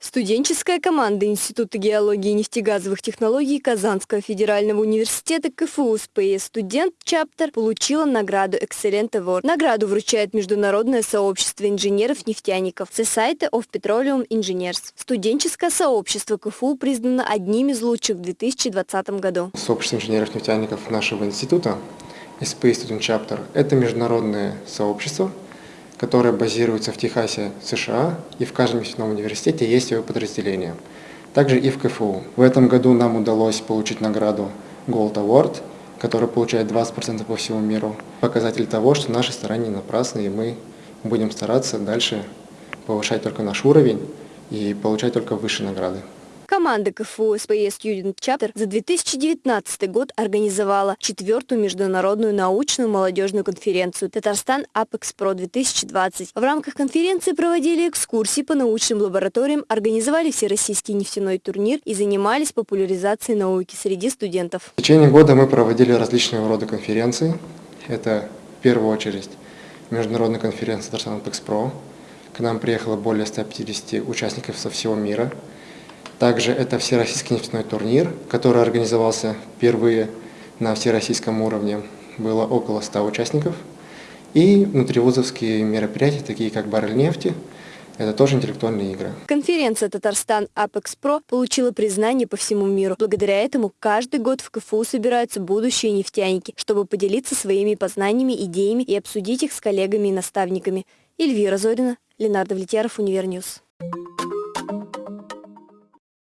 Студенческая команда Института геологии и нефтегазовых технологий Казанского федерального университета КФУ СПС «Студент Чаптер» получила награду «Excellent Award». Награду вручает Международное сообщество инженеров-нефтяников Society of Petroleum Engineers. Студенческое сообщество КФУ признано одним из лучших в 2020 году. Сообщество инженеров-нефтяников нашего института SPA Student Chapter – это международное сообщество – которая базируется в Техасе, США, и в каждом нефтяном университете есть его подразделение. Также и в КФУ. В этом году нам удалось получить награду Gold Award, которая получает 20% по всему миру. Показатель того, что наши старания напрасны, и мы будем стараться дальше повышать только наш уровень и получать только высшие награды. Команда КФУ СПС Student Chapter за 2019 год организовала четвертую международную научную молодежную конференцию «Татарстан Apex Pro 2020». В рамках конференции проводили экскурсии по научным лабораториям, организовали всероссийский нефтяной турнир и занимались популяризацией науки среди студентов. В течение года мы проводили различные рода конференции. Это в первую очередь международная конференция «Татарстан Apex Pro». К нам приехало более 150 участников со всего мира – также это Всероссийский нефтяной турнир, который организовался впервые на всероссийском уровне. Было около 100 участников. И внутривузовские мероприятия, такие как «Баррель нефти», это тоже интеллектуальные игры. Конференция «Татарстан Apex Pro» получила признание по всему миру. Благодаря этому каждый год в КФУ собираются будущие нефтяники, чтобы поделиться своими познаниями, идеями и обсудить их с коллегами и наставниками. Эльвира Зорина, Ленардо Влетьяров, Универньюз.